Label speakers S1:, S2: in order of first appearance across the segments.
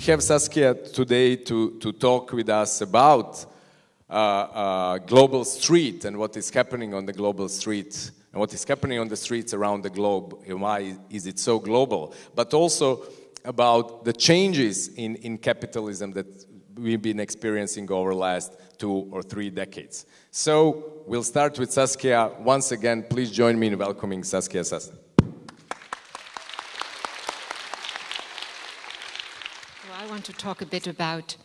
S1: We have Saskia today to, to talk with us about uh, uh, global street and what is happening on the global street and what is happening on the streets around the globe and why is it so global, but also about the changes in, in capitalism that we've been experiencing over the last two or three decades. So we'll start with Saskia. Once again, please join me in welcoming Saskia Sassen.
S2: I want to talk a bit about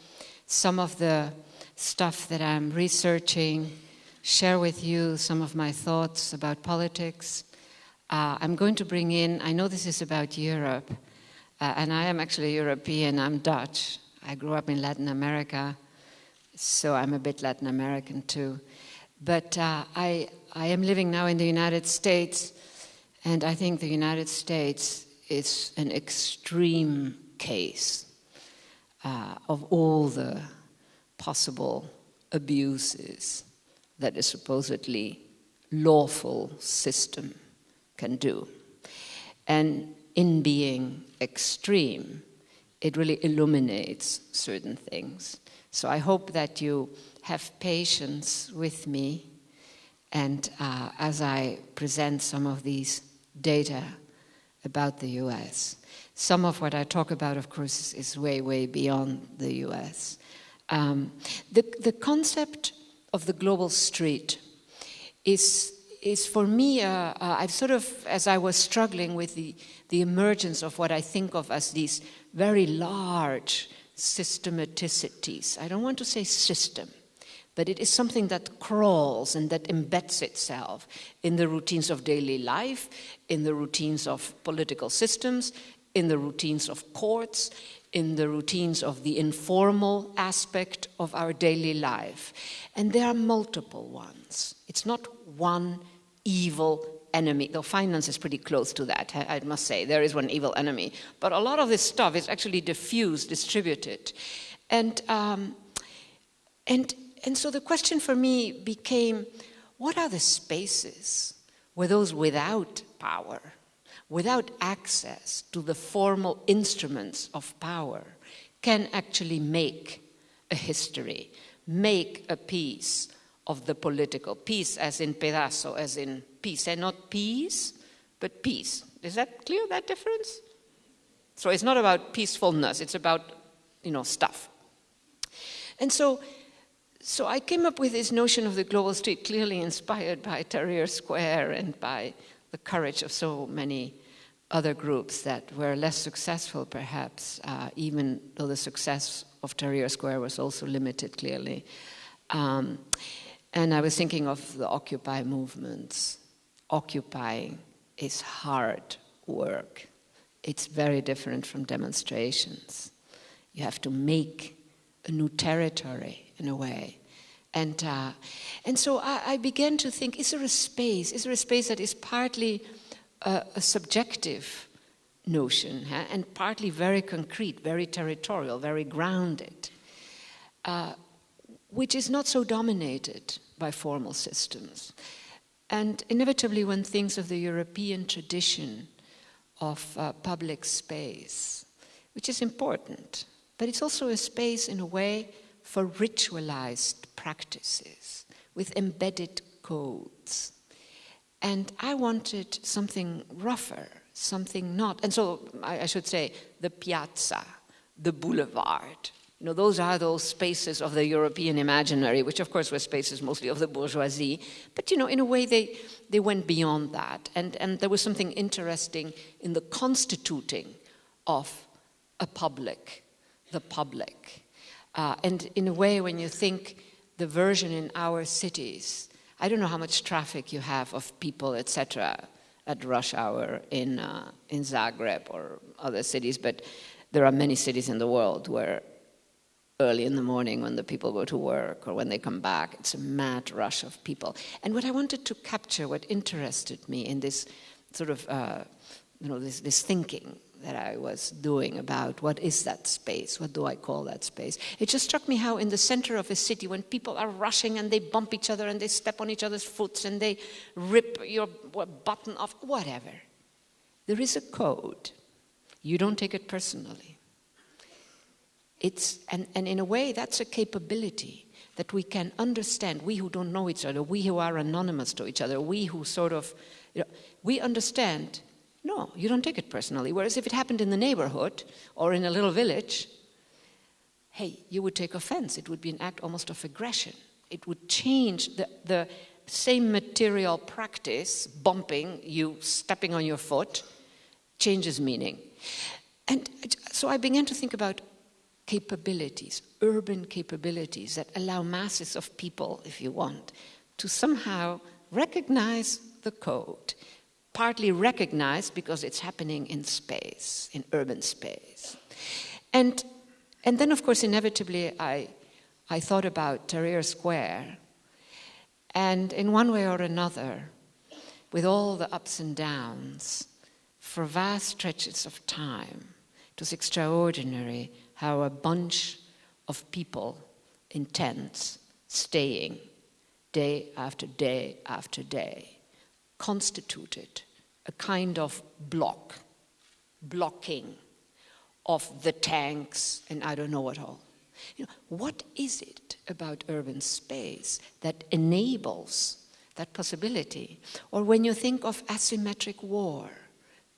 S2: some of the stuff that I'm researching, share with you some of my thoughts about politics. Uh, I'm going to bring in, I know this is about Europe, uh, and I am actually European, I'm Dutch. I grew up in Latin America, so I'm a bit Latin American too. But uh, I, I am living now in the United States, and I think the United States is an extreme case uh, of all the possible abuses that a supposedly lawful system can do. And in being extreme, it really illuminates certain things. So I hope that you have patience with me and uh, as I present some of these data about the US. Some of what I talk about, of course, is way, way beyond the US. Um, the, the concept of the global street is, is for me, uh, uh, I've sort of, as I was struggling with the, the emergence of what I think of as these very large systematicities. I don't want to say system, but it is something that crawls and that embeds itself in the routines of daily life, in the routines of political systems, in the routines of courts, in the routines of the informal aspect of our daily life. And there are multiple ones. It's not one evil enemy, though finance is pretty close to that, I must say. There is one evil enemy. But a lot of this stuff is actually diffused, distributed. And, um, and, and so the question for me became, what are the spaces where those without power, without access to the formal instruments of power, can actually make a history, make a piece of the political, piece as in pedazo, as in peace, and not peace, but peace. Is that clear, that difference? So it's not about peacefulness, it's about, you know, stuff. And so, so I came up with this notion of the global street, clearly inspired by Tahrir Square and by the courage of so many other groups that were less successful, perhaps, uh, even though the success of Tahrir Square was also limited, clearly. Um, and I was thinking of the Occupy movements. Occupying is hard work. It's very different from demonstrations. You have to make a new territory in a way. And, uh, and so I, I, began to think, is there a space? Is there a space that is partly a, a subjective notion huh? and partly very concrete, very territorial, very grounded, uh, which is not so dominated by formal systems. And inevitably, one thinks of the European tradition of uh, public space, which is important, but it's also a space in a way for ritualized practices with embedded codes. And I wanted something rougher, something not, and so I, I should say the piazza, the boulevard, you know, those are those spaces of the European imaginary, which of course were spaces mostly of the bourgeoisie. But, you know, in a way they, they went beyond that. And, and there was something interesting in the constituting of a public, the public. Uh, and in a way, when you think the version in our cities, I don't know how much traffic you have of people, etc., at rush hour in, uh, in Zagreb or other cities, but there are many cities in the world where early in the morning when the people go to work or when they come back. It's a mad rush of people. And what I wanted to capture, what interested me in this sort of, uh, you know, this, this thinking that I was doing about what is that space, what do I call that space. It just struck me how in the center of a city, when people are rushing and they bump each other and they step on each other's foots and they rip your button off, whatever, there is a code. You don't take it personally It's, and, and in a way, that's a capability that we can understand. We who don't know each other, we who are anonymous to each other, we who sort of, you know, we understand. No, you don't take it personally. Whereas if it happened in the neighborhood or in a little village, hey, you would take offense. It would be an act almost of aggression. It would change the, the same material practice, bumping, you stepping on your foot, changes meaning. And so I began to think about capabilities, urban capabilities that allow masses of people, if you want, to somehow recognize the code. Partly recognized because it's happening in space, in urban space. And, and then, of course, inevitably, I, I thought about Tahrir Square. And in one way or another, with all the ups and downs, for vast stretches of time, it was extraordinary how a bunch of people in tents, staying day after day after day, constituted a kind of block, blocking of the tanks and I don't know what all. You know, what is it about urban space that enables that possibility? Or when you think of asymmetric war,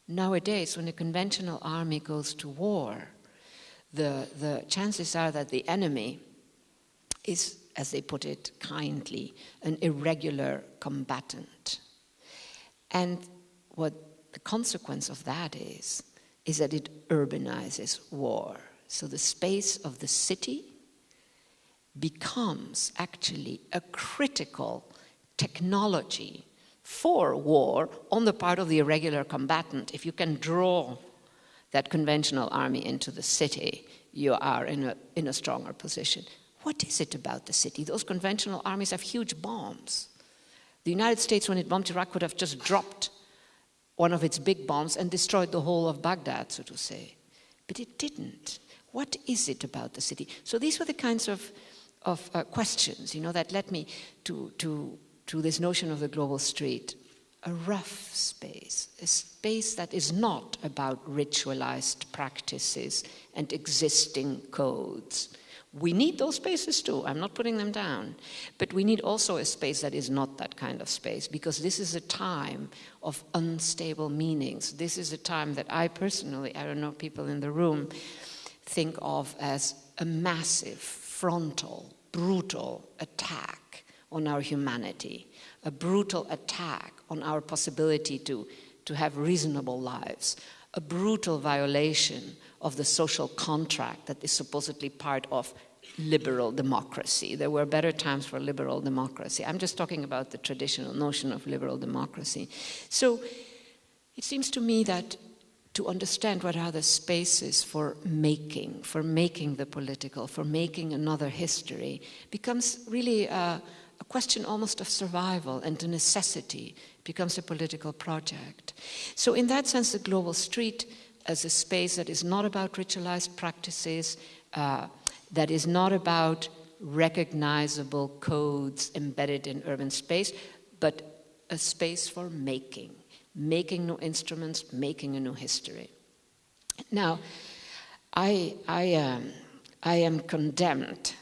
S2: nowadays when a conventional army goes to war, the, the chances are that the enemy is, as they put it kindly, an irregular combatant. And what the consequence of that is, is that it urbanizes war. So the space of the city becomes actually a critical technology for war on the part of the irregular combatant. If you can draw that conventional army into the city, you are in a, in a stronger position. What is it about the city? Those conventional armies have huge bombs. The United States, when it bombed Iraq, would have just dropped one of its big bombs and destroyed the whole of Baghdad, so to say. But it didn't. What is it about the city? So these were the kinds of, of uh, questions, you know, that led me to, to, to this notion of the global street a rough space, a space that is not about ritualized practices and existing codes. We need those spaces too, I'm not putting them down. But we need also a space that is not that kind of space because this is a time of unstable meanings. This is a time that I personally, I don't know, people in the room, think of as a massive, frontal, brutal attack on our humanity, a brutal attack on our possibility to, to have reasonable lives, a brutal violation of the social contract that is supposedly part of liberal democracy. There were better times for liberal democracy. I'm just talking about the traditional notion of liberal democracy. So it seems to me that to understand what are the spaces for making, for making the political, for making another history, becomes really a, a question almost of survival and a necessity becomes a political project. So, in that sense, the global street as a space that is not about ritualized practices, uh, that is not about recognizable codes embedded in urban space, but a space for making, making new instruments, making a new history. Now, I, I, um, I am condemned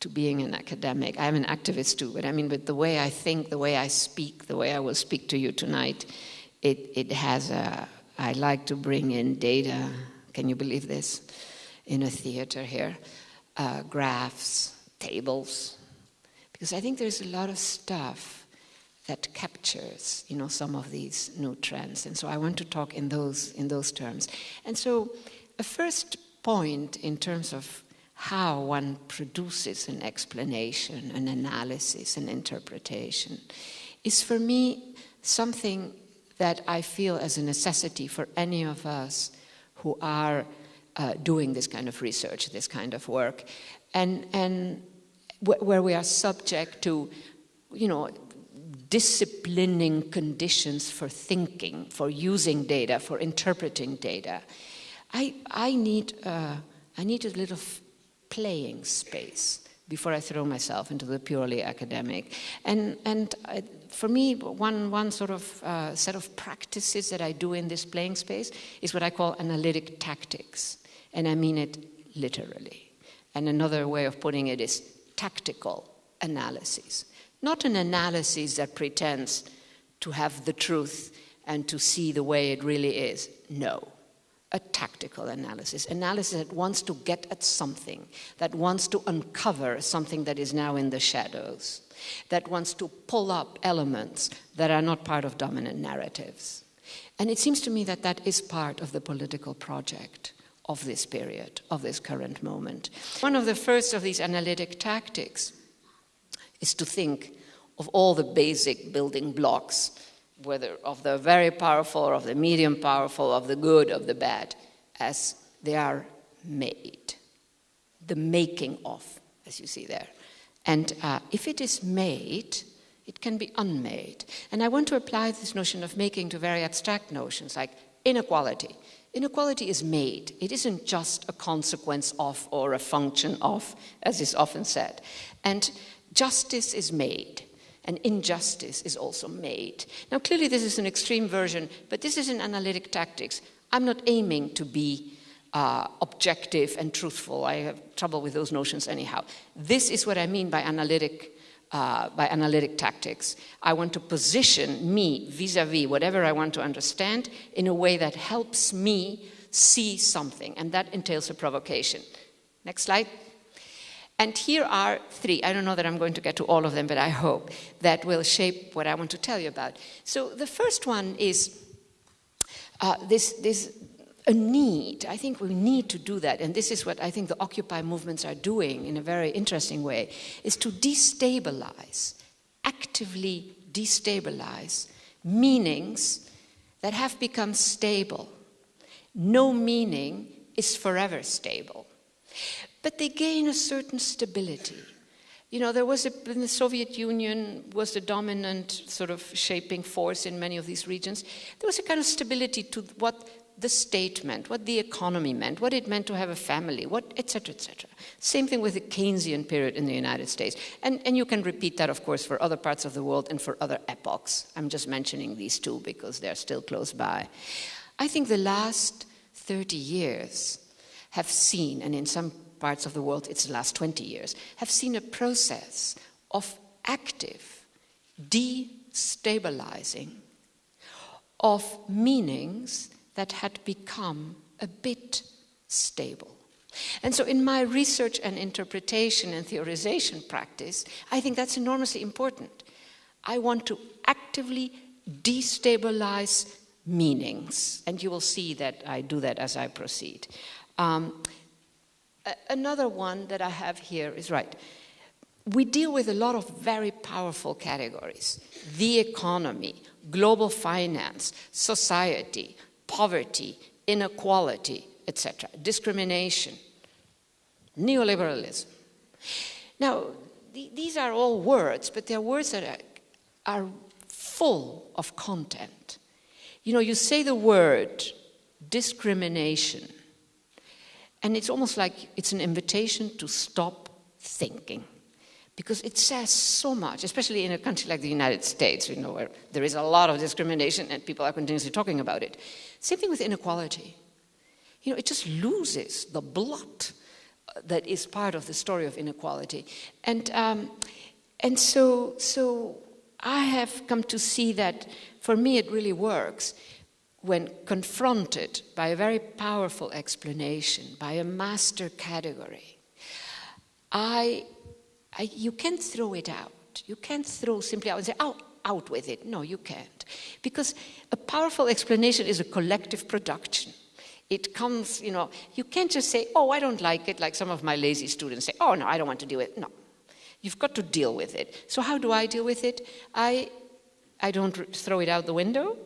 S2: to being an academic. I'm an activist too, but I mean, with the way I think, the way I speak, the way I will speak to you tonight, it, it has a, I like to bring in data, can you believe this, in a theater here, uh, graphs, tables, because I think there's a lot of stuff that captures, you know, some of these new trends, and so I want to talk in those in those terms. And so, a first point in terms of how one produces an explanation, an analysis, an interpretation, is for me something that I feel as a necessity for any of us who are uh, doing this kind of research, this kind of work, and, and wh- where we are subject to, you know, disciplining conditions for thinking, for using data, for interpreting data. I, I, need, uh, I need a little playing space before I throw myself into the purely academic. And, and I, for me, one, one sort of uh, set of practices that I do in this playing space is what I call analytic tactics. And I mean it literally. And another way of putting it is tactical analysis. Not an analysis that pretends to have the truth and to see the way it really is. No. A tactical analysis, analysis that wants to get at something, that wants to uncover something that is now in the shadows, that wants to pull up elements that are not part of dominant narratives. And it seems to me that that is part of the political project of this period, of this current moment. One of the first of these analytic tactics is to think of all the basic building blocks, whether of the very powerful of the medium powerful, of the good, of the bad, as they are made. The making of, as you see there. And uh, if it is made, it can be unmade. And I want to apply this notion of making to very abstract notions like inequality. Inequality is made. It isn't just a consequence of or a function of, as is often said. And justice is made, and injustice is also made. Now, clearly, this is an extreme version, but this is an analytic tactics. I'm not aiming to be uh, objective and truthful. I have trouble with those notions anyhow. This is what I mean by analytic uh, by analytic tactics. I want to position me vis a vis whatever I want to understand in a way that helps me see something, and that entails a provocation. Next slide. And here are three. I don't know that I'm going to get to all of them, but I hope that will shape what I want to tell you about. So the first one is uh, this, this a need. I think we need to do that, and this is what I think the Occupy movements are doing in a very interesting way, is to destabilize, actively destabilize meanings that have become stable. No meaning is forever stable. But they gain a certain stability. You know, there was a, in the Soviet Union was the dominant sort of shaping force in many of these regions. There was a kind of stability to what the state meant, what the economy meant, what it meant to have a family, what, etc., etc. Same thing with the Keynesian period in the United States. And, and you can repeat that, of course, for other parts of the world and for other epochs. I'm just mentioning these two because they're still close by. I think the last 30 years have seen, and in some parts of the world it's the last 20 years, have seen a process of active destabilizing of meanings that had become a bit stable. And so, in my research and interpretation and theorization practice, I think that's enormously important. I want to actively destabilize meanings, and you will see that I do that as I proceed. Um, another one that I have here is right. We deal with a lot of very powerful categories the economy, global finance, society, poverty, inequality, etc., discrimination, neoliberalism. Now, th- these are all words, but they're words that are, are full of content. You know, you say the word discrimination, and it's almost like it's an invitation to stop thinking because it says so much, especially in a country like the United States, you know, where there is a lot of discrimination and people are continuously talking about it. Same thing with inequality. You know, it just loses the blood that is part of the story of inequality. And, um, and so, so I have come to see that for me it really works when confronted by a very powerful explanation, by a master category. I I, you can't throw it out. You can't throw simply out and say, oh, out with it. No, you can't. Because a powerful explanation is a collective production. It comes, you know, you can't just say, oh, I don't like it, like some of my lazy students say, oh, no, I don't want to deal with it. No. You've got to deal with it. So, how do I deal with it? I, I don't throw it out the window,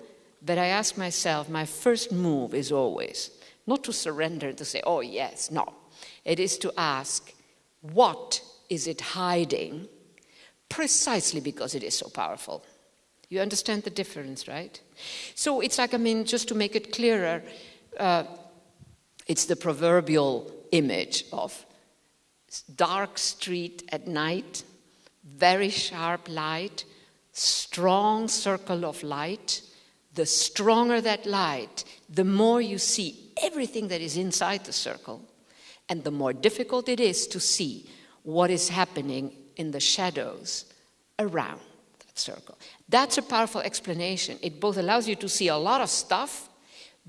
S2: but I ask myself, my first move is always not to surrender to say, oh, yes, no. It is to ask, what is it hiding? Precisely because it is so powerful. You understand the difference, right? So it's like, I mean, just to make it clearer, uh, it's the proverbial image of dark street at night, very sharp light, strong circle of light. The stronger that light, the more you see everything that is inside the circle. And the more difficult it is to see what is happening in the shadows around that circle. That's a powerful explanation. It both allows you to see a lot of stuff,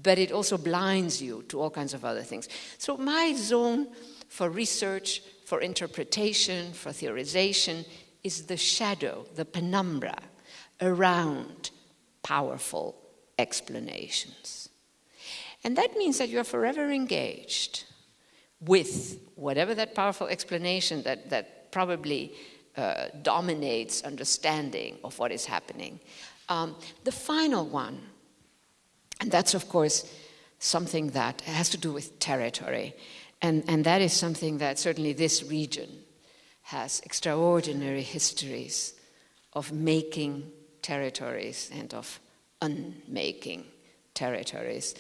S2: but it also blinds you to all kinds of other things. So, my zone for research, for interpretation, for theorization is the shadow, the penumbra around powerful explanations. And that means that you're forever engaged with whatever that powerful explanation that, that probably uh, dominates understanding of what is happening. Um, the final one, and that's of course something that has to do with territory, and, and that is something that certainly this region has extraordinary histories of making territories and of unmaking territories.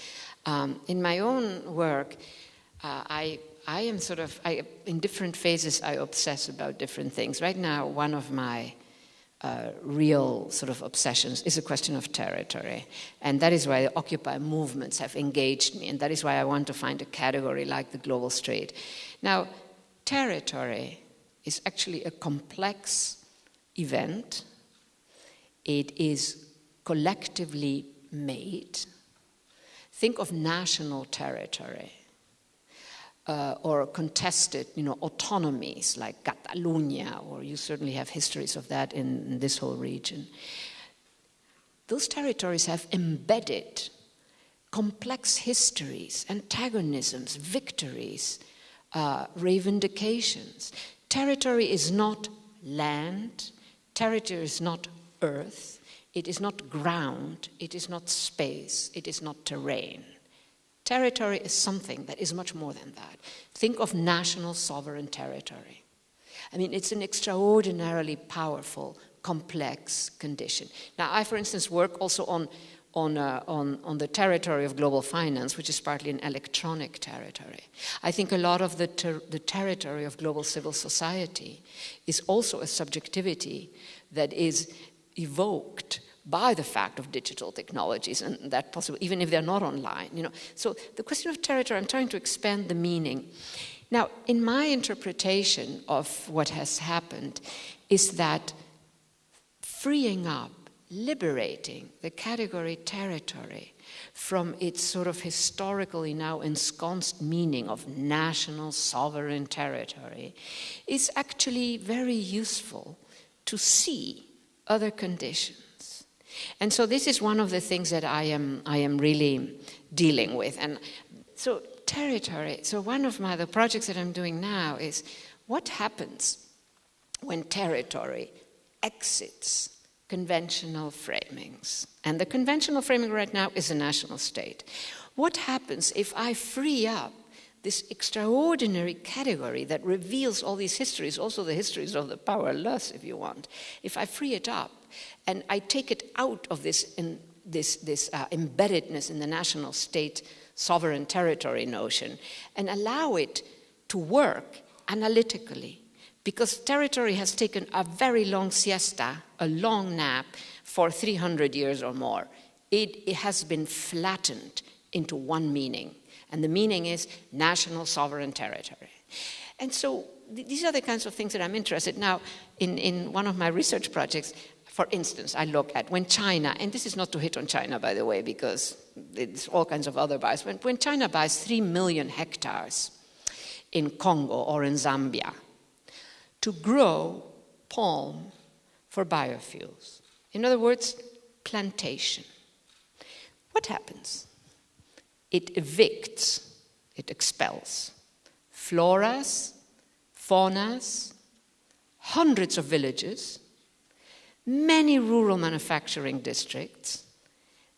S2: Um, in my own work, uh, I, I am sort of, I, in different phases, I obsess about different things. Right now, one of my uh, real sort of obsessions is a question of territory. And that is why the Occupy movements have engaged me, and that is why I want to find a category like the global street. Now, territory is actually a complex event, it is collectively made. Think of national territory. Uh, or contested, you know, autonomies like Catalonia, or you certainly have histories of that in, in this whole region. Those territories have embedded complex histories, antagonisms, victories, uh, reivindications. Territory is not land, territory is not earth, it is not ground, it is not space, it is not terrain. Territory is something that is much more than that. Think of national sovereign territory. I mean, it's an extraordinarily powerful, complex condition. Now, I, for instance, work also on, on, uh, on, on the territory of global finance, which is partly an electronic territory. I think a lot of the, ter- the territory of global civil society is also a subjectivity that is evoked by the fact of digital technologies and that possible even if they're not online you know so the question of territory i'm trying to expand the meaning now in my interpretation of what has happened is that freeing up liberating the category territory from its sort of historically now ensconced meaning of national sovereign territory is actually very useful to see other conditions. And so this is one of the things that I am, I am really dealing with. And so territory, so one of my the projects that I'm doing now is what happens when territory exits conventional framings. And the conventional framing right now is a national state. What happens if I free up this extraordinary category that reveals all these histories, also the histories of the powerless, if you want, if I free it up and I take it out of this, in, this, this uh, embeddedness in the national state sovereign territory notion and allow it to work analytically, because territory has taken a very long siesta, a long nap, for 300 years or more. It, it has been flattened into one meaning and the meaning is national sovereign territory. And so th- these are the kinds of things that I'm interested in. Now, in, in one of my research projects, for instance, I look at when China, and this is not to hit on China, by the way, because it's all kinds of other bias. When, when China buys 3 million hectares in Congo or in Zambia to grow palm for biofuels, in other words, plantation, what happens? It evicts, it expels floras, faunas, hundreds of villages, many rural manufacturing districts,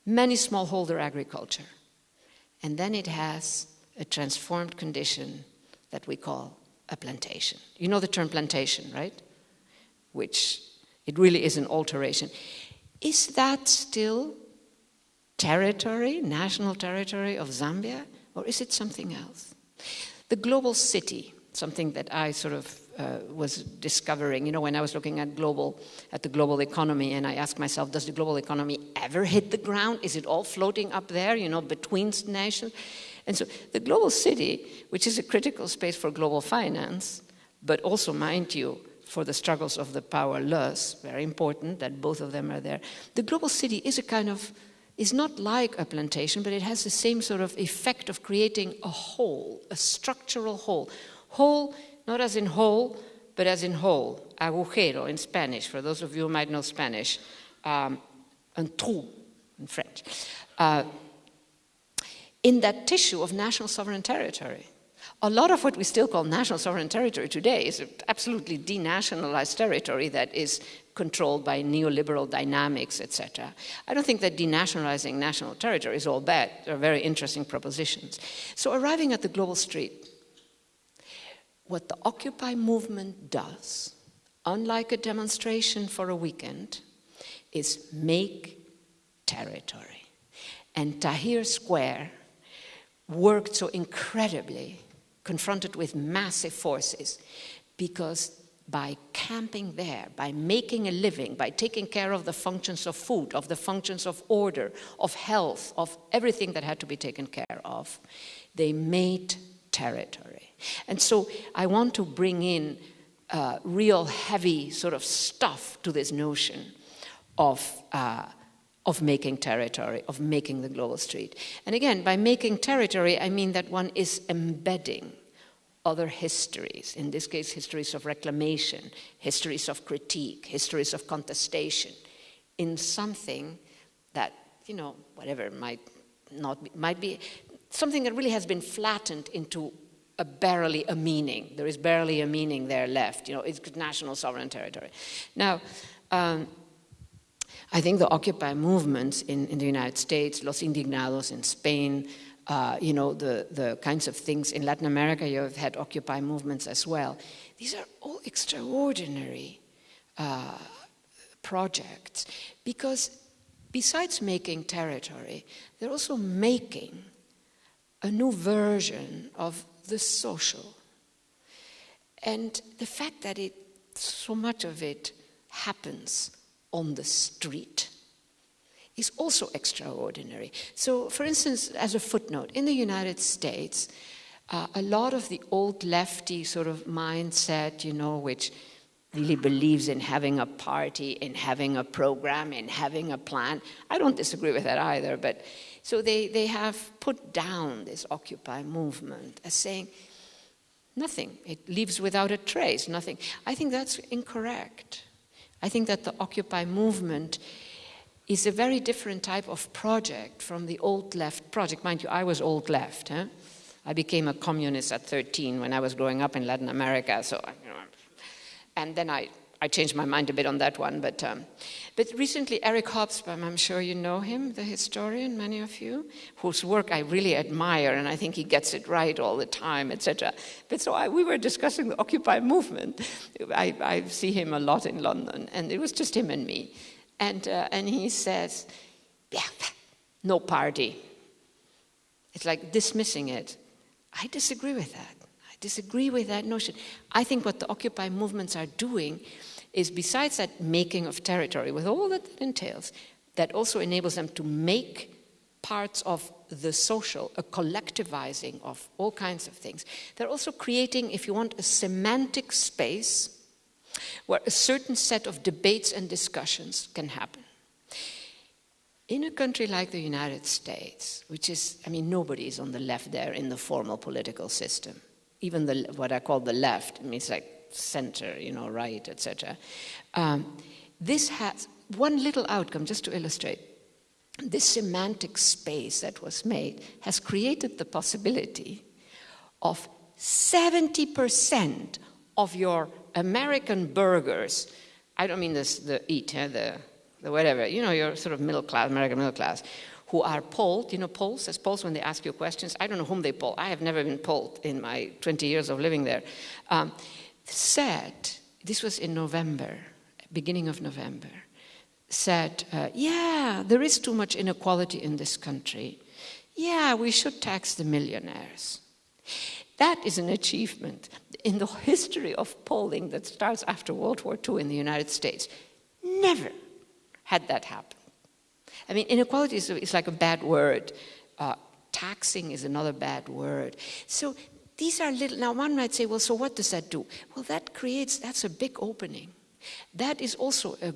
S2: many smallholder agriculture. And then it has a transformed condition that we call a plantation. You know the term plantation, right? Which it really is an alteration. Is that still territory, national territory of Zambia, or is it something else? The global city, something that I sort of uh, was discovering, you know, when I was looking at global, at the global economy, and I asked myself, does the global economy ever hit the ground? Is it all floating up there, you know, between nations? And so the global city, which is a critical space for global finance, but also, mind you, for the struggles of the powerless, very important that both of them are there. The global city is a kind of, is not like a plantation, but it has the same sort of effect of creating a hole, a structural hole. Hole, not as in whole, but as in hole. Agujero in Spanish, for those of you who might know Spanish. Um, un trou in French. Uh, in that tissue of national sovereign territory. A lot of what we still call national sovereign territory today is absolutely denationalized territory that is controlled by neoliberal dynamics, etc. I don't think that denationalizing national territory is all bad. They're very interesting propositions. So arriving at the global street, what the Occupy movement does, unlike a demonstration for a weekend, is make territory. And Tahrir Square worked so incredibly, confronted with massive forces, because by camping there, by making a living, by taking care of the functions of food, of the functions of order, of health, of everything that had to be taken care of, they made territory. And so I want to bring in uh, real heavy sort of stuff to this notion of uh, of making territory, of making the global street. And again, by making territory, I mean that one is embedding other histories, in this case, histories of reclamation, histories of critique, histories of contestation, in something that, you know, whatever might not be, might be something that really has been flattened into a barely a meaning. There is barely a meaning there left. You know, it's national sovereign territory. Now, um, I think the Occupy movements in, in the United States, Los Indignados in Spain, uh, you know, the, the kinds of things in Latin America, you have had Occupy movements as well. These are all extraordinary uh, projects because besides making territory, they're also making a new version of the social. And the fact that it, so much of it happens on the street is also extraordinary. So, for instance, as a footnote, in the United States, uh, a lot of the old lefty sort of mindset, you know, which really believes in having a party, in having a program, in having a plan. I don't disagree with that either, but so they, they have put down this Occupy movement as saying, nothing, it leaves without a trace, nothing. I think that's incorrect. I think that the Occupy movement is a very different type of project from the old left project. Mind you, I was old left. Huh? I became a communist at 13 when I was growing up in Latin America. So, you know, and then I, I changed my mind a bit on that one. But, um, but recently, Eric Hobsbawm, I'm sure you know him, the historian, many of you, whose work I really admire, and I think he gets it right all the time, etc. But so I, we were discussing the Occupy movement. I, I, see him a lot in London, and it was just him and me. And, uh, and he says, yeah, no party. It's like dismissing it. I disagree with that. I disagree with that notion. I think what the Occupy movements are doing is besides that making of territory, with all that that entails, that also enables them to make parts of the social, a collectivizing of all kinds of things. They're also creating, if you want, a semantic space where a certain set of debates and discussions can happen. In a country like the United States, which is, I mean, nobody is on the left there in the formal political system. Even the, what I call the left, I mean, it's like center, you know, right, etc. Um, this has one little outcome, just to illustrate. This semantic space that was made has created the possibility of 70% of your American burghers, I don't mean this, the eat, the, the whatever, you know, your sort of middle class, American middle class, who are polled, you know, polls, as polls when they ask you questions. I don't know whom they poll. I have never been polled in my 20 years of living there. Um, said, this was in November, beginning of November, said, uh, yeah, there is too much inequality in this country. Yeah, we should tax the millionaires. That is an achievement in the history of polling that starts after World War II in the United States. Never had that happen. I mean, inequality is, is like a bad word. Uh, taxing is another bad word. So these are little, now one might say, well, so what does that do? Well, that creates, that's a big opening. That is also a,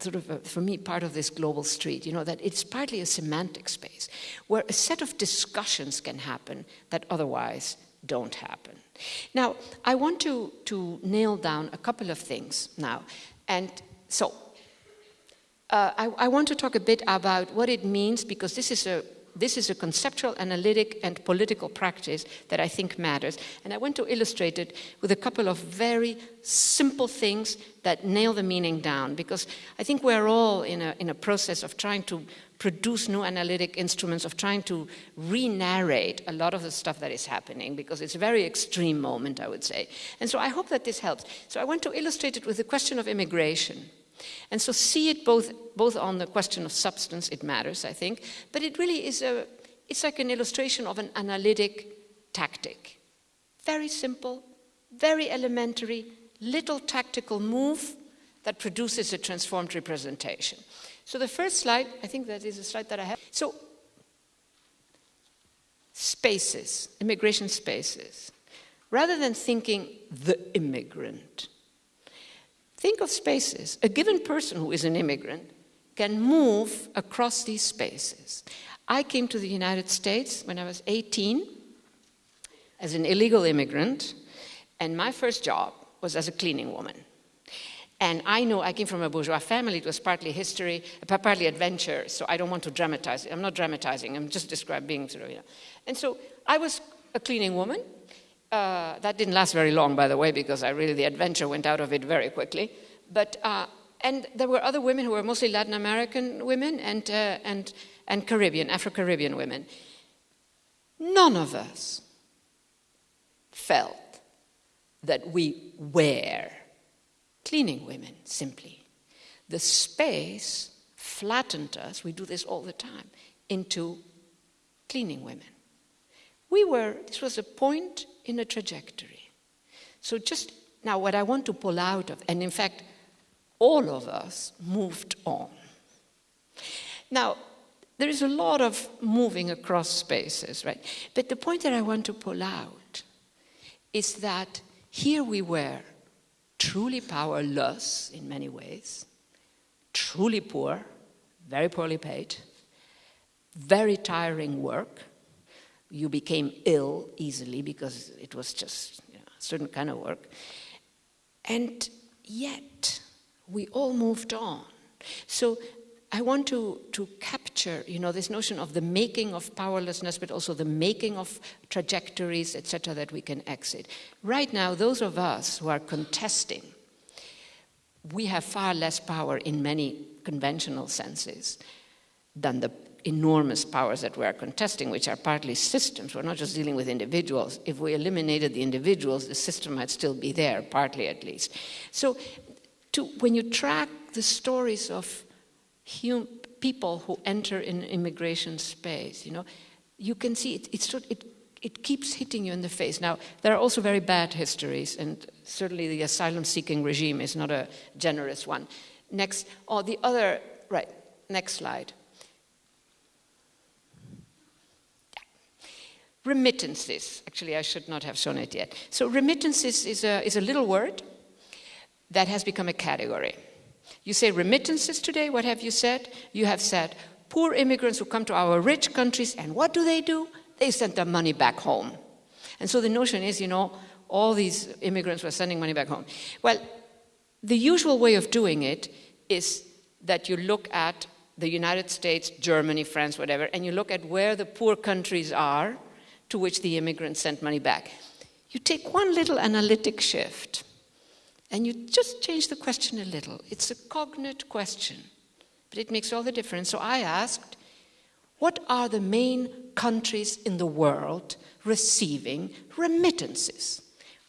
S2: sort of, a, for me, part of this global street, you know, that it's partly a semantic space where a set of discussions can happen that otherwise don't happen. Now, I want to, to nail down a couple of things now. And so, uh, I, I want to talk a bit about what it means because this is a this is a conceptual, analytic, and political practice that I think matters. And I want to illustrate it with a couple of very simple things that nail the meaning down, because I think we're all in a, in a process of trying to produce new analytic instruments, of trying to re narrate a lot of the stuff that is happening, because it's a very extreme moment, I would say. And so I hope that this helps. So I want to illustrate it with the question of immigration. And so see it both, both on the question of substance, it matters, I think, but it really is a, it's like an illustration of an analytic tactic. Very simple, very elementary, little tactical move that produces a transformed representation. So the first slide, I think that is a slide that I have. So spaces, immigration spaces. Rather than thinking the immigrant, Think of spaces. A given person who is an immigrant can move across these spaces. I came to the United States when I was 18 as an illegal immigrant, and my first job was as a cleaning woman. And I know I came from a bourgeois family. It was partly history, uh, partly adventure. So I don't want to dramatize. I'm not dramatizing. I'm just describing sort of, you know. And so I was a cleaning woman, uh, that didn't last very long, by the way, because I really, the adventure went out of it very quickly. But, uh, and there were other women who were mostly Latin American women and, uh, and, and Caribbean, Afro Caribbean women. None of us felt that we were cleaning women, simply. The space flattened us, we do this all the time, into cleaning women. We were, this was a point in a trajectory. So, just now, what I want to pull out of, and in fact, all of us moved on. Now, there is a lot of moving across spaces, right? But the point that I want to pull out is that here we were, truly powerless in many ways, truly poor, very poorly paid, very tiring work you became ill easily because it was just you know, a certain kind of work. And yet, we all moved on. So I want to, to capture, you know, this notion of the making of powerlessness, but also the making of trajectories, etc., that we can exit. Right now, those of us who are contesting, we have far less power in many conventional senses than the enormous powers that we are contesting, which are partly systems. We're not just dealing with individuals. If we eliminated the individuals, the system might still be there, partly at least. So, to, when you track the stories of people who enter in immigration space, you know, you can see it, it's, it, it keeps hitting you in the face. Now, there are also very bad histories, and certainly the asylum seeking regime is not a generous one. Next, or oh, the other, right, next slide. Remittances. Actually, I should not have shown it yet. So, remittances is a, is a little word that has become a category. You say remittances today, what have you said? You have said poor immigrants who come to our rich countries, and what do they do? They send their money back home. And so the notion is, you know, all these immigrants were sending money back home. Well, the usual way of doing it is that you look at the United States, Germany, France, whatever, and you look at where the poor countries are to which the immigrants sent money back. You take one little analytic shift and you just change the question a little. It's a cognate question, but it makes all the difference. So I asked, what are the main countries in the world receiving remittances?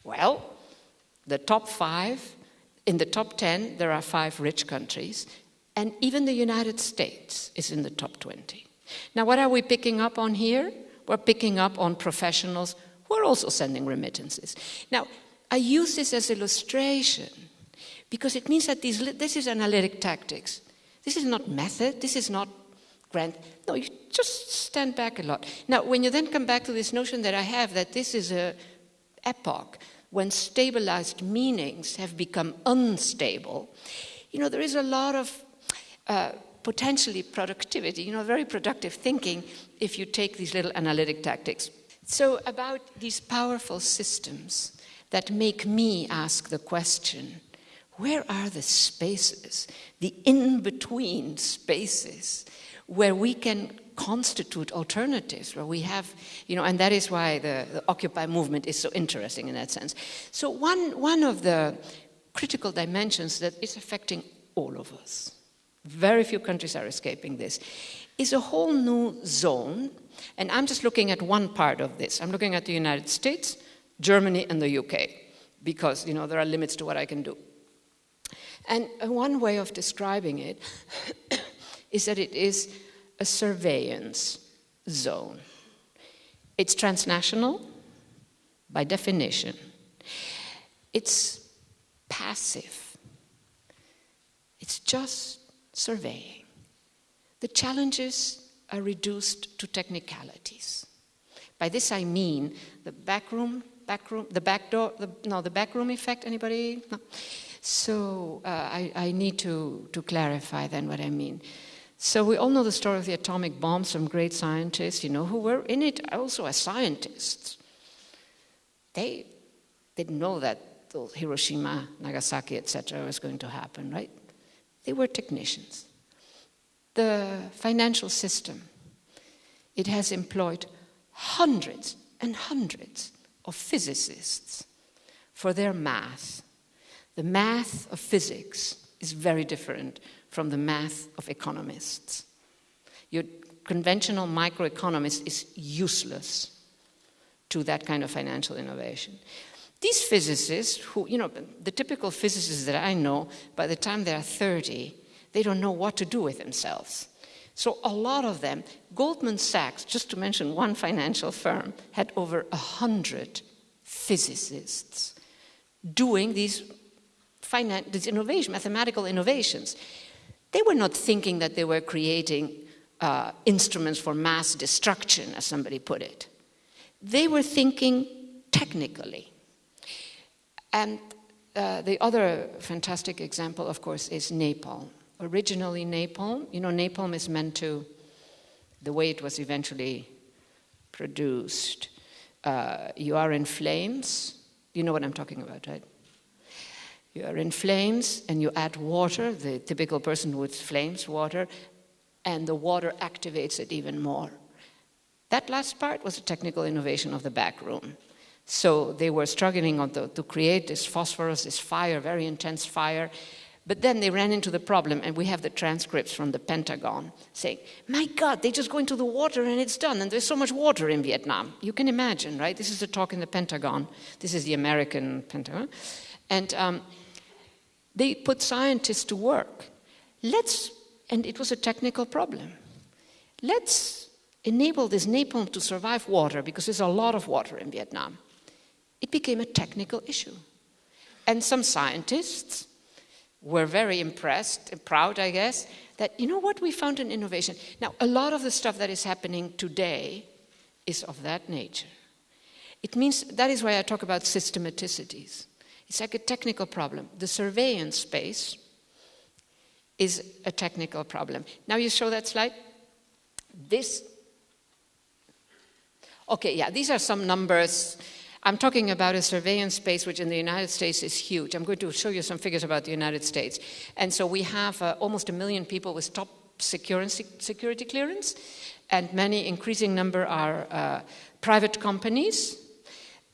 S2: Well, the top five, in the top 10, there are five rich countries, and even the United States is in the top 20. Now, what are we picking up on here? We're picking up on professionals who are also sending remittances. Now, I use this as illustration because it means that these, this is analytic tactics. This is not method, this is not grand. No, you just stand back a lot. Now, when you then come back to this notion that I have that this is a epoch when stabilized meanings have become unstable, you know, there is a lot of uh, potentially productivity, you know, very productive thinking if you take these little analytic tactics. So, about these powerful systems that make me ask the question where are the spaces, the in between spaces, where we can constitute alternatives, where we have, you know, and that is why the, the Occupy movement is so interesting in that sense. So, one, one of the critical dimensions that is affecting all of us, very few countries are escaping this, is a whole new zone. And I'm just looking at one part of this. I'm looking at the United States, Germany, and the UK, because, you know, there are limits to what I can do. And one way of describing it is that it is a surveillance zone. It's transnational by definition. It's passive. It's just surveying. The challenges are reduced to technicalities. By this I mean the backroom, backroom, the back door, the, no, the backroom effect. Anybody? No. So uh, I, I, need to, to clarify then what I mean. So we all know the story of the atomic bomb, some great scientists, you know, who were in it also as scientists. They didn't know that Hiroshima, Nagasaki, etc. was going to happen, right? They were technicians. The financial system, it has employed hundreds and hundreds of physicists for their math the math of physics is very different from the math of economists. Your conventional microeconomist is useless to that kind of financial innovation. These physicists, who, you know, the typical physicists that I know, by the time they're 30, they don't know what to do with themselves. So a lot of them, Goldman Sachs, just to mention one financial firm, had over 100 physicists doing these these innovation, mathematical innovations, they were not thinking that they were creating uh, instruments for mass destruction, as somebody put it. They were thinking technically. And uh, the other fantastic example, of course, is napalm. Originally, napalm, you know, napalm is meant to, the way it was eventually produced, uh, you are in flames. You know what I'm talking about, right? You are in flames and you add water, the typical person with flames, water, and the water activates it even more. That last part was a technical innovation of the back room. So they were struggling the, to create this phosphorus, this fire, very intense fire. But then they ran into the problem, and we have the transcripts from the Pentagon saying, My God, they just go into the water and it's done, and there's so much water in Vietnam. You can imagine, right? This is a talk in the Pentagon. This is the American Pentagon. And um, they put scientists to work. Let's, and it was a technical problem. Let's enable this napalm to survive water because there's a lot of water in Vietnam. It became a technical issue. And some scientists were very impressed and proud, I guess, that, you know what, we found an innovation. Now, a lot of the stuff that is happening today is of that nature. It means that is why I talk about systematicities. It's like a technical problem. The surveillance space is a technical problem. Now you show that slide. This, okay, yeah, these are some numbers. I'm talking about a surveillance space which in the United States is huge. I'm going to show you some figures about the United States. And so we have uh, almost a million people with top security, security clearance, and many increasing number are uh, private companies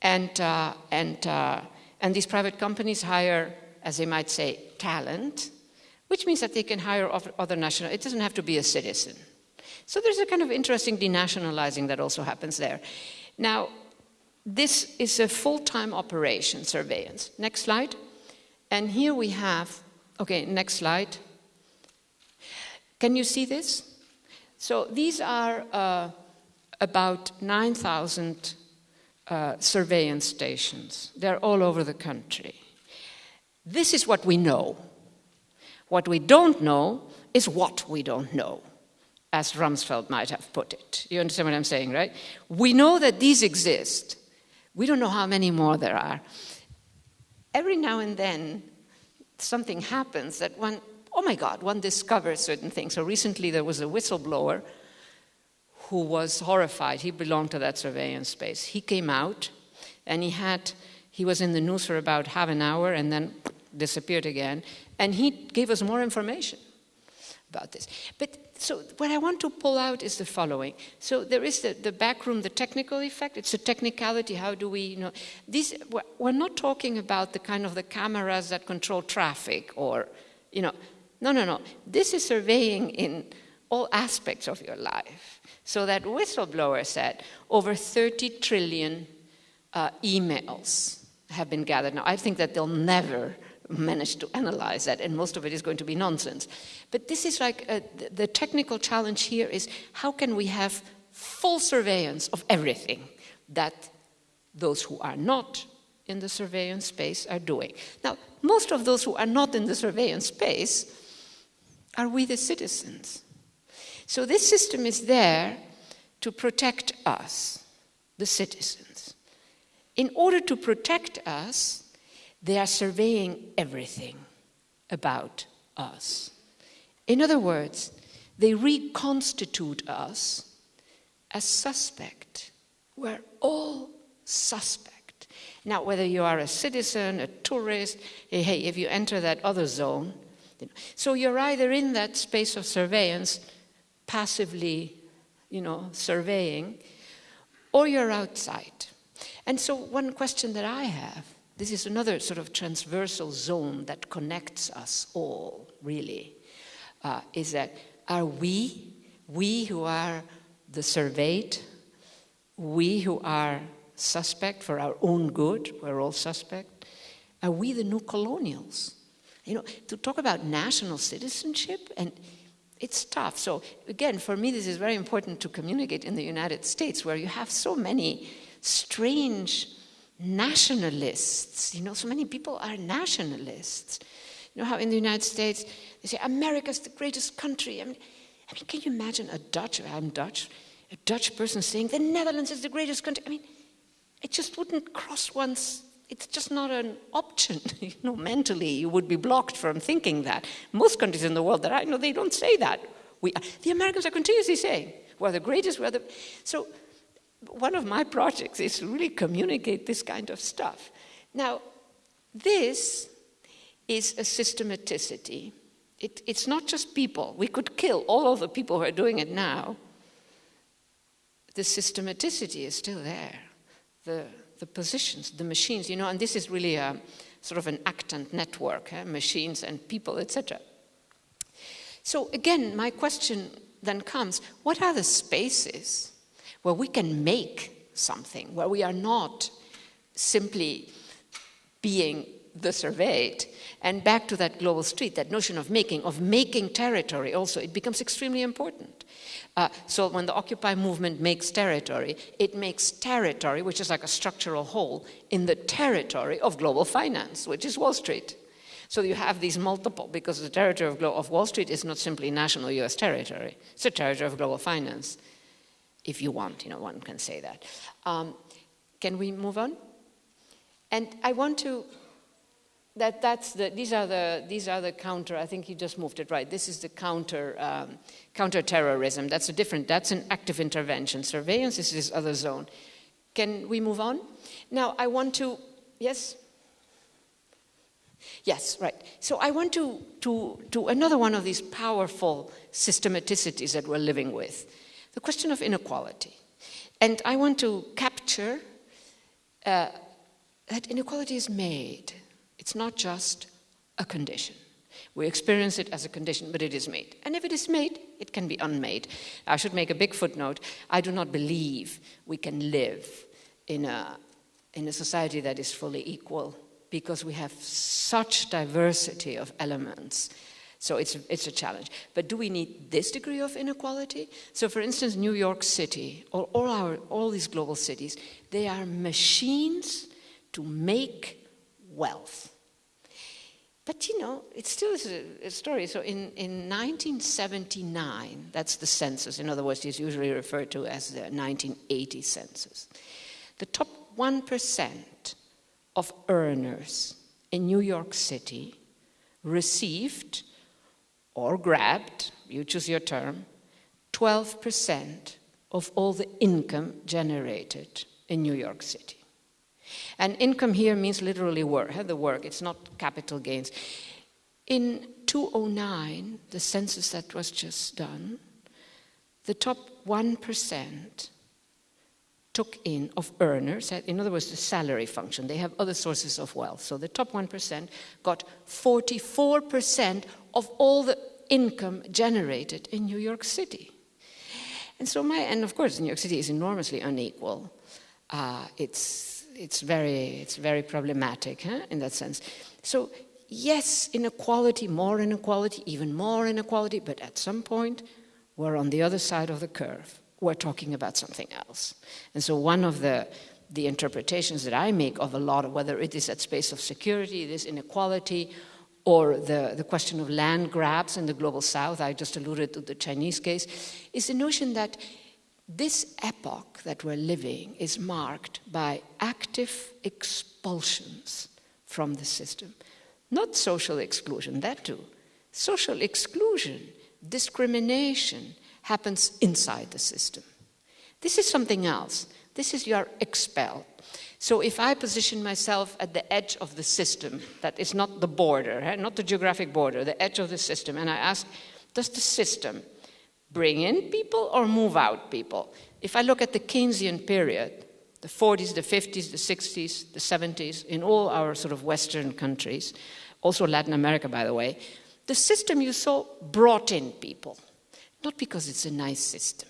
S2: and, uh, and uh, and these private companies hire, as they might say, talent, which means that they can hire other national. It doesn't have to be a citizen. So there's a kind of interesting denationalizing that also happens there. Now, this is a full-time operation, surveillance. Next slide. And here we have, okay, next slide. Can you see this? So these are uh, about 9,000 uh, surveillance stations. They're all over the country. This is what we know. What we don't know is what we don't know. as Rumsfeld might have put it. You understand what I'm saying, right? We know that these exist. We don't know how many more there are. Every now and then, something happens that one, oh my God, one discovers certain things. So recently there was a whistleblower who was horrified. He belonged to that surveillance space. He came out and he had, he was in the news for about half an hour and then disappeared again. And he gave us more information about this. But so what I want to pull out is the following. So there is the, the back room, the technical effect. It's a technicality. How do we, you know, these, we're not talking about the kind of the cameras that control traffic or, you know, no, no, no. This is surveying in all aspects of your life. So that whistleblower said over 30 trillion uh, emails have been gathered. Now, I think that they'll never manage to analyze that, and most of it is going to be nonsense. But this is like a, uh, the technical challenge here is how can we have full surveillance of everything that those who are not in the surveillance space are doing. Now, most of those who are not in the surveillance space are we the citizens. So this system is there to protect us, the citizens. In order to protect us, they are surveying everything about us. In other words, they reconstitute us as suspect. We're all suspect. Now, whether you are a citizen, a tourist, eh, hey, if you enter that other zone, you know, so you're either in that space of surveillance, passively, you know, surveying, or you're outside. And so, one question that I have this is another sort of transversal zone that connects us all, really, uh, is that are we, we who are the surveyed, we who are suspect for our own good, we're all suspect, are we the new colonials? You know, to talk about national citizenship, and it's tough. So, again, for me, this is very important to communicate in the United States, where you have so many strange nationalists. You know, so many people are nationalists. You know how in the United States they say America's the greatest country. I mean, I mean, can you imagine a Dutch? I'm Dutch. A Dutch person saying the Netherlands is the greatest country. I mean, it just wouldn't cross one's. It's just not an option. you know, mentally you would be blocked from thinking that. Most countries in the world that I know, they don't say that. We, the Americans are continuously saying, "We're the greatest." We're the so one of my projects is to really communicate this kind of stuff. Now, this is a systematicity. It, it's not just people. We could kill all of the people who are doing it now. The systematicity is still there. The, the positions, the machines, you know, and this is really a sort of an actant network, eh? machines and people, etc. So again, my question then comes, what are the spaces where we can make something, where we are not simply being the surveyed. And back to that global street, that notion of making, of making territory also, it becomes extremely important. Uh, so when the Occupy movement makes territory, it makes territory, which is like a structural hole, in the territory of global finance, which is Wall Street. So you have these multiple, because the territory of, of Wall Street is not simply national US territory, it's a territory of global finance if you want, you know, one can say that. Um, can we move on? And I want to, that, that's the, these are the, these are the counter, I think you just moved it right. This is the counter, um, counter-terrorism. That's a different, that's an active intervention. Surveillance is this other zone. Can we move on? Now, I want to, yes? Yes, right. So I want to, to, to another one of these powerful systematicities that we're living with the question of inequality. And I want to capture uh, that inequality is made. It's not just a condition. We experience it as a condition, but it is made. And if it is made, it can be unmade. I should make a big footnote. I do not believe we can live in a, in a society that is fully equal because we have such diversity of elements so it's, it's a challenge. But do we need this degree of inequality? So for instance, New York City, or all, our, all these global cities, they are machines to make wealth. but you know, it still is a, a story. So in, in 1979, that's the census. In other words, it's usually referred to as the 1980 census. The top 1% of earners in New York City received or grabbed, you choose your term, 12% of all the income generated in New York City. And income here means literally work, the work, it's not capital gains. In 2009, the census that was just done, the top 1% took in of earners, in other words, the salary function. They have other sources of wealth. So the top 1% got 44% of all the income generated in New York City. And so my, and of course, New York City is enormously unequal. Uh, it's, it's, very, it's very problematic huh, in that sense. So yes, inequality, more inequality, even more inequality, but at some point, we're on the other side of the curve. We're talking about something else. And so one of the, the interpretations that I make of a lot of whether it is that space of security, this inequality, or the, the question of land grabs in the global south, I just alluded to the Chinese case, is the notion that this epoch that we're living is marked by active expulsions from the system. Not social exclusion, that too. Social exclusion, discrimination happens inside the system. This is something else. This is you are expelled. So if I position myself at the edge of the system, that is not the border, eh, not the geographic border, the edge of the system, and I ask, does the system bring in people or move out people? If I look at the Keynesian period, the 40s, the 50s, the 60s, the 70s, in all our sort of Western countries, also Latin America, by the way, the system you saw brought in people, not because it's a nice system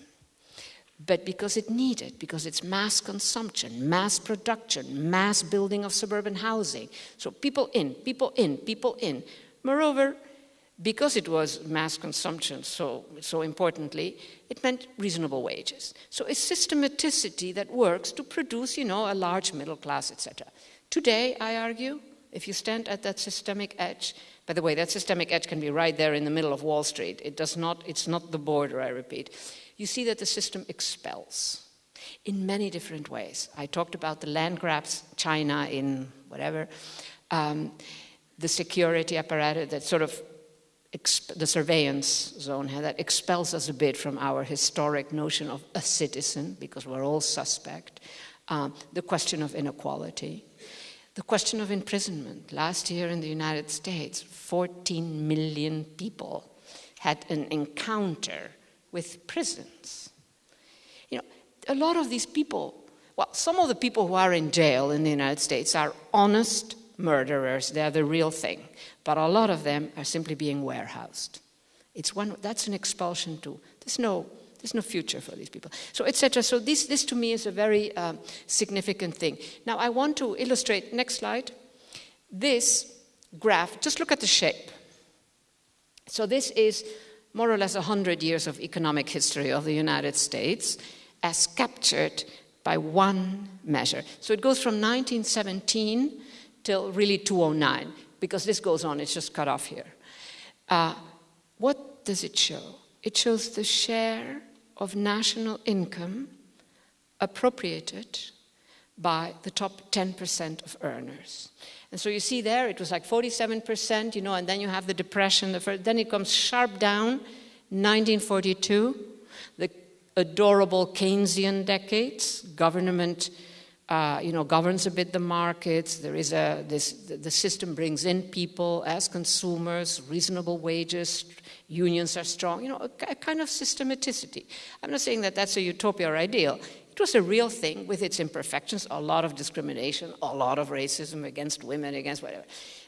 S2: but because it needed, because it's mass consumption, mass production, mass building of suburban housing. So people in, people in, people in. Moreover, because it was mass consumption so, so importantly, it meant reasonable wages. So a systematicity that works to produce, you know, a large middle class, etc. Today, I argue, if you stand at that systemic edge, by the way, that systemic edge can be right there in the middle of Wall Street. It does not, it's not the border, I repeat you see that the system expels in many different ways. I talked about the land grabs, China in whatever, um, the security apparatus that sort of the surveillance zone that expels us a bit from our historic notion of a citizen because we're all suspect. Um, the question of inequality, the question of imprisonment. Last year in the United States, 14 million people had an encounter with prisons. You know, a lot of these people, well, some of the people who are in jail in the United States are honest murderers, they're the real thing. But a lot of them are simply being warehoused. It's one, that's an expulsion too. There's no, there's no future for these people. So, etc. So this, this to me is a very um, significant thing. Now I want to illustrate, next slide, this graph. Just look at the shape. So this is more or less 100 years of economic history of the United States as captured by one measure. So it goes from 1917 till really 2009, because this goes on, it's just cut off here. Uh, what does it show? It shows the share of national income appropriated by the top 10% of earners. And so you see there, it was like 47%, you know, and then you have the depression, the first, then it comes sharp down, 1942, the adorable Keynesian decades, government, uh, you know, governs a bit the markets, there is a, this, the system brings in people as consumers, reasonable wages, unions are strong, you know, a, a kind of systematicity. I'm not saying that that's a utopia or ideal, it was a real thing with its imperfections, a lot of discrimination, a lot of racism against women, against whatever.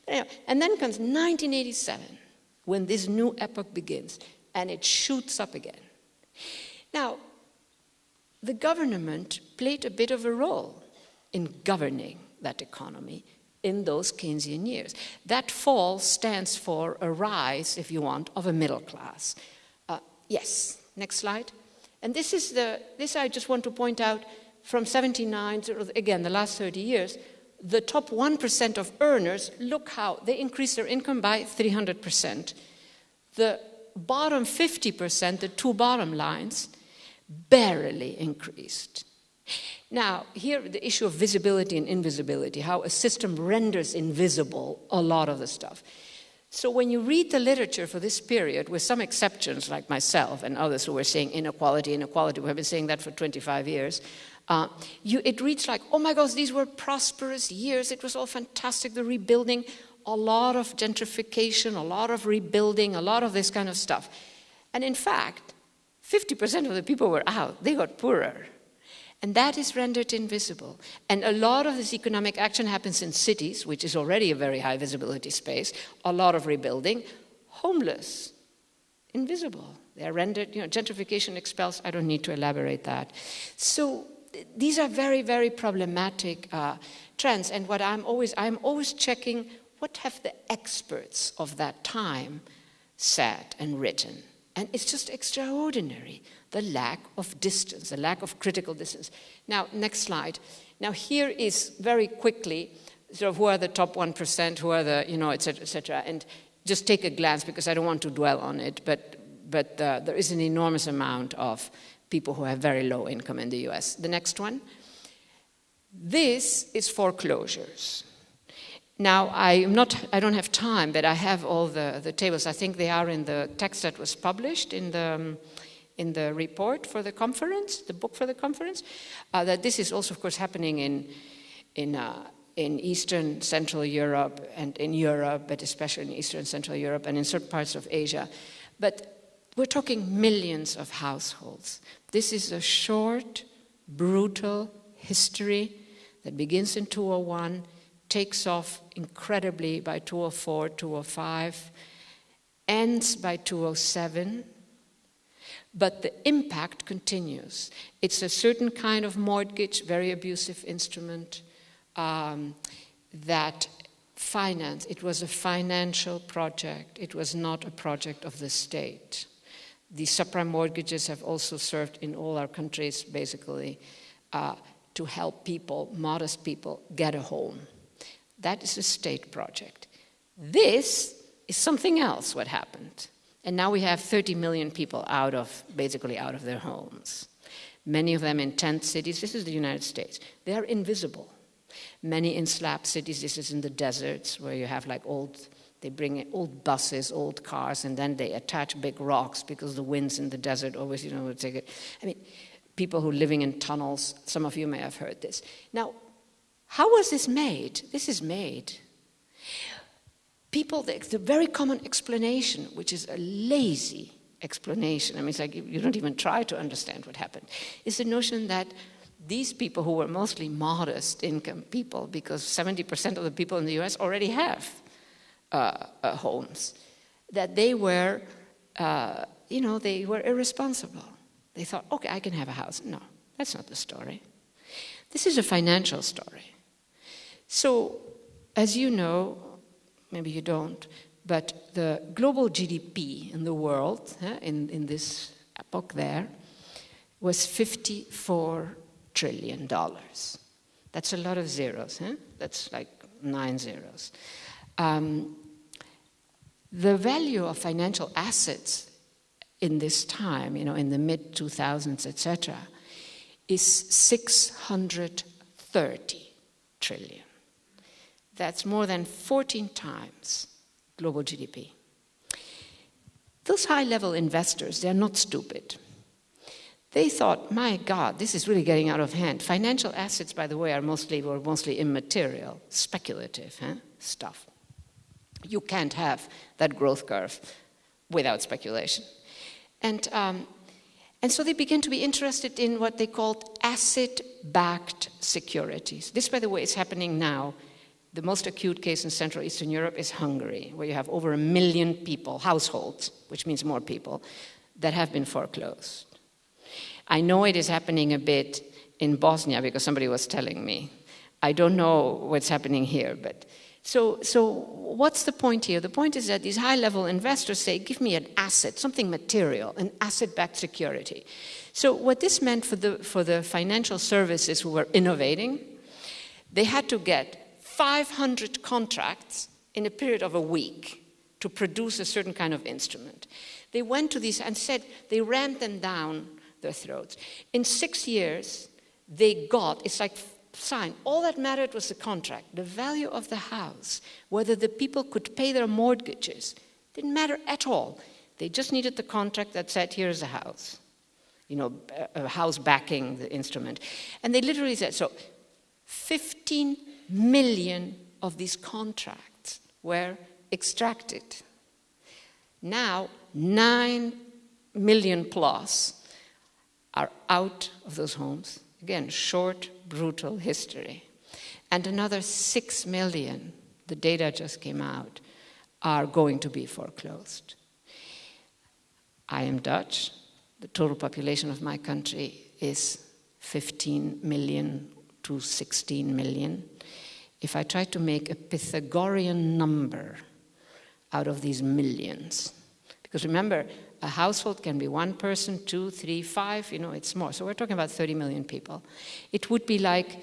S2: Anyway, and then comes 1987, when this new epoch begins, and it shoots up again. Now, the government played a bit of a role in governing that economy in those Keynesian years. That fall stands for a rise, if you want, of a middle class. Uh, yes, next slide. And this is the, this I just want to point out from 79 to, again, the last 30 years, the top 1% of earners, look how they increase their income by 300%. The bottom 50%, the two bottom lines, barely increased. Now, here the issue of visibility and invisibility, how a system renders invisible a lot of the stuff. So when you read the literature for this period, with some exceptions like myself and others who were saying inequality, inequality, we have been saying that for 25 years, uh, you, it reads like, oh my gosh, these were prosperous years. It was all fantastic, the rebuilding, a lot of gentrification, a lot of rebuilding, a lot of this kind of stuff. And in fact, 50% of the people were out, they got poorer. And that is rendered invisible. And a lot of this economic action happens in cities, which is already a very high visibility space, a lot of rebuilding, homeless, invisible. They're rendered, you know, gentrification expels, I don't need to elaborate that. So these are very, very problematic uh, trends. And what I'm always, I'm always checking what have the experts of that time said and written. And it's just extraordinary the lack of distance, the lack of critical distance. Now, next slide. Now, here is very quickly sort of who are the top 1%, who are the, you know, et cetera, et cetera. And just take a glance because I don't want to dwell on it, but, but uh, there is an enormous amount of people who have very low income in the US. The next one. This is foreclosures. Now, I, am not, I don't have time, but I have all the, the tables. I think they are in the text that was published in the, um, in the report for the conference, the book for the conference, uh, that this is also, of course, happening in, in, uh, in Eastern Central Europe and in Europe, but especially in Eastern Central Europe and in certain parts of Asia. But we're talking millions of households. This is a short, brutal history that begins in 201, takes off incredibly by 204, 205, ends by 207 but the impact continues. It's a certain kind of mortgage, very abusive instrument um, that finance. It was a financial project. It was not a project of the state. The subprime mortgages have also served in all our countries, basically, uh, to help people, modest people, get a home. That is a state project. This is something else, what happened. And now we have 30 million people out of, basically out of their homes. Many of them in tent cities. This is the United States. They are invisible. Many in slab cities. This is in the deserts where you have like old, they bring in old buses, old cars, and then they attach big rocks because the winds in the desert always, you know, take it. I mean, people who are living in tunnels, some of you may have heard this. Now, how was this made? This is made people, the, the very common explanation, which is a lazy explanation, I mean, it's like you don't even try to understand what happened, is the notion that these people who were mostly modest income people, because 70% of the people in the US already have uh, uh, homes, that they were, uh, you know, they were irresponsible. They thought, okay, I can have a house. No, that's not the story. This is a financial story. So, as you know, maybe you don't, but the global GDP in the world, in, in this epoch there, was 54 trillion dollars. That's a lot of zeros, huh? That's like nine zeros. Um, the value of financial assets in this time, you know, in the mid 2000s, etc., is 630 trillion. That's more than 14 times global GDP. Those high level investors, they're not stupid. They thought, my God, this is really getting out of hand. Financial assets, by the way, are mostly, were mostly immaterial, speculative huh? stuff. You can't have that growth curve without speculation. And, um, and so they began to be interested in what they called asset backed securities. This, by the way, is happening now the most acute case in Central Eastern Europe is Hungary, where you have over a million people, households, which means more people, that have been foreclosed. I know it is happening a bit in Bosnia because somebody was telling me. I don't know what's happening here, but so, so what's the point here? The point is that these high level investors say, give me an asset, something material, an asset backed security. So, what this meant for the, for the financial services who were innovating, they had to get 500 contracts in a period of a week to produce a certain kind of instrument. They went to these and said they rammed them down their throats. In six years, they got, it's like sign. All that mattered was the contract, the value of the house, whether the people could pay their mortgages. Didn't matter at all. They just needed the contract that said, here's a house. You know, a house backing the instrument. And they literally said, so 15 million of these contracts were extracted. Now, 9 million plus are out of those homes. Again, short, brutal history. And another 6 million, the data just came out, are going to be foreclosed. I am Dutch. The total population of my country is 15 million to 16 million. If I try to make a Pythagorean number out of these millions, because remember, a household can be one person, two, three, five, you know, it's more. So we're talking about 30 million people. It would be like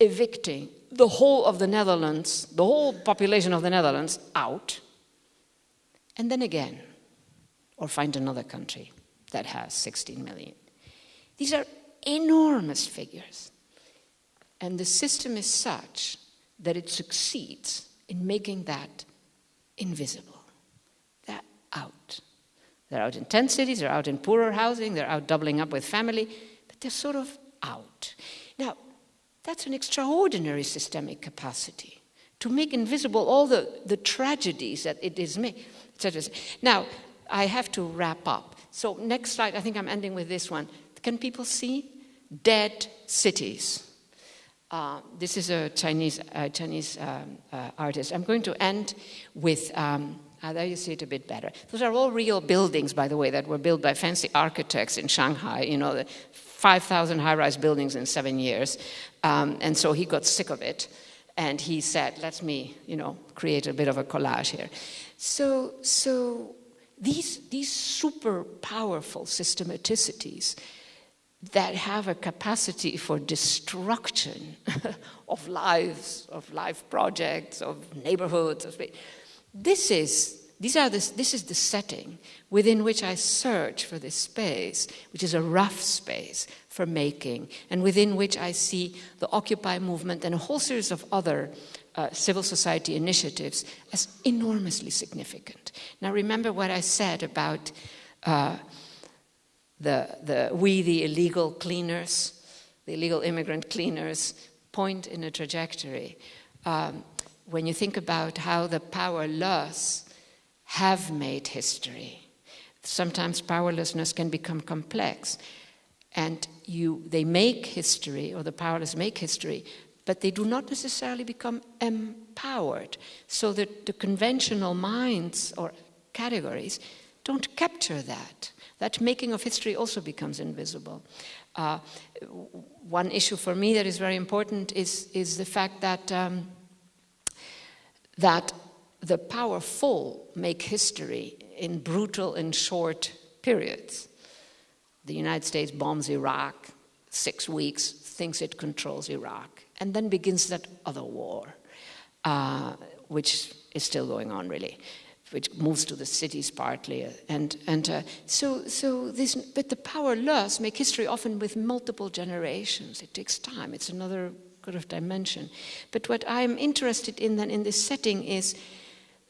S2: evicting the whole of the Netherlands, the whole population of the Netherlands out, and then again, or find another country that has 16 million. These are enormous figures. And the system is such that it succeeds in making that invisible. They're out. They're out in tent cities, they're out in poorer housing, they're out doubling up with family, but they're sort of out. Now, that's an extraordinary systemic capacity to make invisible all the, the tragedies that it is made. Now, I have to wrap up. So, next slide, I think I'm ending with this one. Can people see? Dead cities. Uh, this is a Chinese, uh, Chinese um, uh, artist. I'm going to end with, um, ah, there you see it a bit better. Those are all real buildings, by the way, that were built by fancy architects in Shanghai, you know, 5,000 high rise buildings in seven years. Um, and so he got sick of it. And he said, let me, you know, create a bit of a collage here. So, so these, these super powerful systematicities that have a capacity for destruction of lives, of life projects, of neighborhoods. Of, this is these are this, this is the setting within which I search for this space, which is a rough space for making, and within which I see the Occupy movement and a whole series of other uh, civil society initiatives as enormously significant. Now, remember what I said about uh, the, the, we, the illegal cleaners, the illegal immigrant cleaners, point in a trajectory. Um, when you think about how the powerless have made history, sometimes powerlessness can become complex. And you, they make history, or the powerless make history, but they do not necessarily become empowered. So that the conventional minds or categories don't capture that that making of history also becomes invisible. Uh, one issue for me that is very important is, is the fact that, um, that the powerful make history in brutal and short periods. The United States bombs Iraq, six weeks, thinks it controls Iraq, and then begins that other war, uh, which is still going on, really which moves to the cities partly. And, and uh, so, so this, but the powerless make history often with multiple generations. It takes time. It's another kind of dimension. But what I'm interested in then in this setting is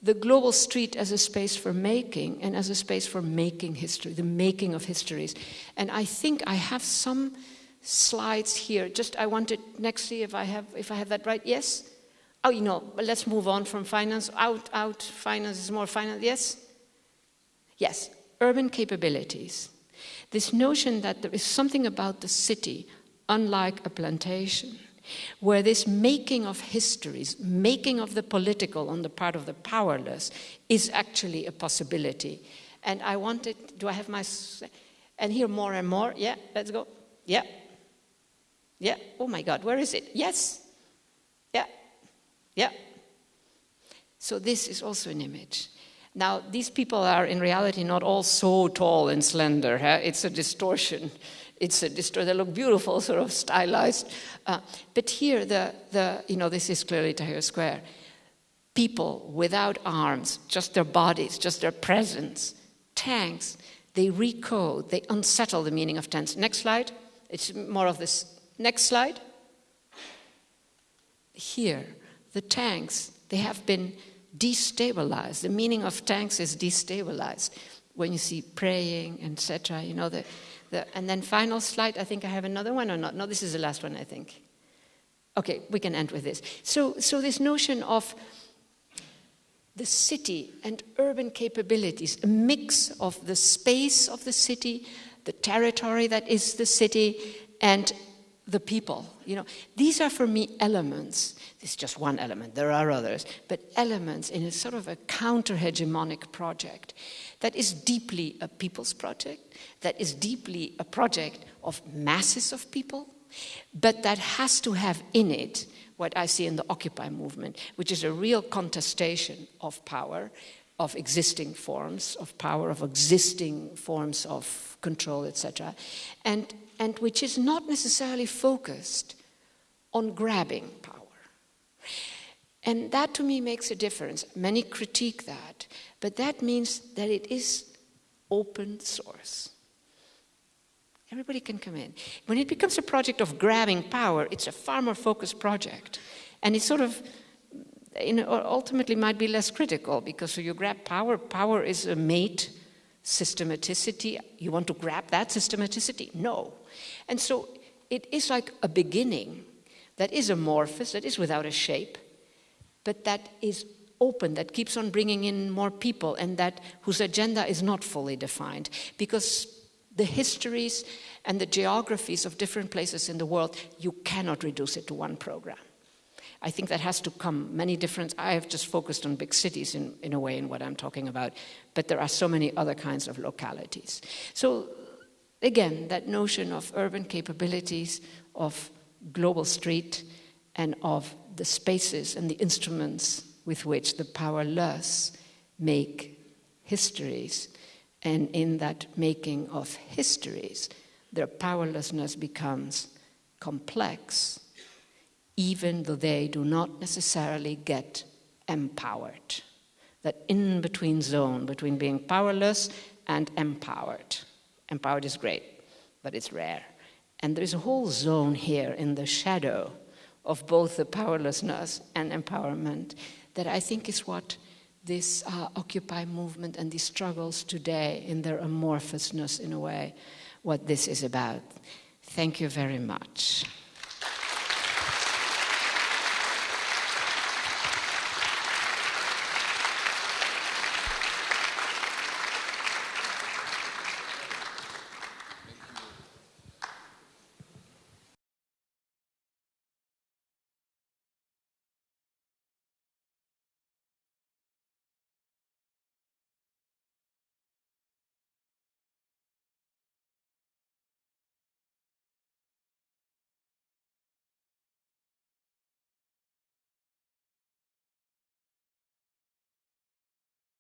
S2: the global street as a space for making and as a space for making history, the making of histories. And I think I have some slides here. Just I wanted next see if I have if I have that right. Yes? Oh, you know, let's move on from finance. Out, out, finance is more finance. Yes? Yes, urban capabilities. This notion that there is something about the city, unlike a plantation, where this making of histories, making of the political on the part of the powerless, is actually a possibility. And I wanted, do I have my, and here more and more, yeah, let's go, yeah, yeah, oh my God, where is it? Yes, yeah. So this is also an image. Now, these people are in reality not all so tall and slender. Huh? It's a distortion it's a destroy. They look beautiful, sort of stylized. Uh, but here, the, the, you know, this is clearly Tahrir Square. People without arms, just their bodies, just their presence, tanks, they recode, they unsettle the meaning of tanks. Next slide. It's more of this. Next slide. Here, the tanks, they have been destabilized. The meaning of tanks is destabilized. When you see praying, etc., you know, the, the, and then final slide, I think I have another one or not? No, this is the last one, I think. Okay, we can end with this. So, so this notion of the city and urban capabilities, a mix of the space of the city, the territory that is the city, and the people. You know, these are for me elements. Is just one element. There are others, but elements in a sort of a counter-hegemonic project that is deeply a people's project, that is deeply a project of masses of people, but that has to have in it what I see in the Occupy movement, which is a real contestation of power, of existing forms of power, of existing forms of control, etc., and, and which is not necessarily focused on grabbing. And that to me makes a difference. Many critique that, but that means that it is open source. Everybody can come in. When it becomes a project of grabbing power, it's a far more focused project. And it sort of you uh, know, ultimately might be less critical because so you grab power, power is a mate systematicity. You want to grab that systematicity? No. And so it is like a beginning that is amorphous, that is without a shape, but that is open, that keeps on bringing in more people, and that whose agenda is not fully defined. Because the histories and the geographies of different places in the world, you cannot reduce it to one program. I think that has to come many different. I have just focused on big cities in, in a way in what I'm talking about, but there are so many other kinds of localities. So, again, that notion of urban capabilities, of global street, and of the spaces and the instruments with which the powerless make histories and in that making of histories, their powerlessness becomes complex, even though they do not necessarily get empowered. That in between zone between being powerless and empowered. Empowered is great, but it's rare. And there's a whole zone here in the shadow of both the powerlessness and empowerment that I think is what this uh, Occupy movement and these struggles today in their amorphousness, in a way, what this is about. Thank you very much.